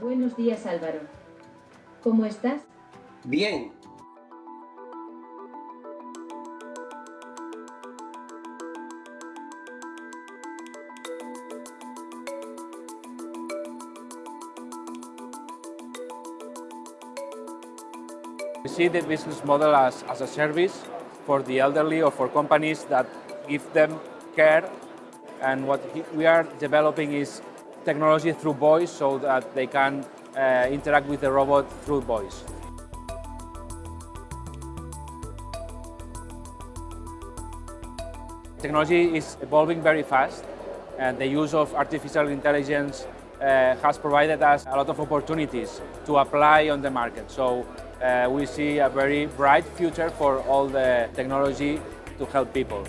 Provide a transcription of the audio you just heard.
Buenos días Álvaro. ¿Cómo estás? Bien. We see the business model as, as a service for the elderly or for companies that give them care. And what we are developing is technology through voice so that they can uh, interact with the robot through voice. Technology is evolving very fast and the use of artificial intelligence uh, has provided us a lot of opportunities to apply on the market. So uh, we see a very bright future for all the technology to help people.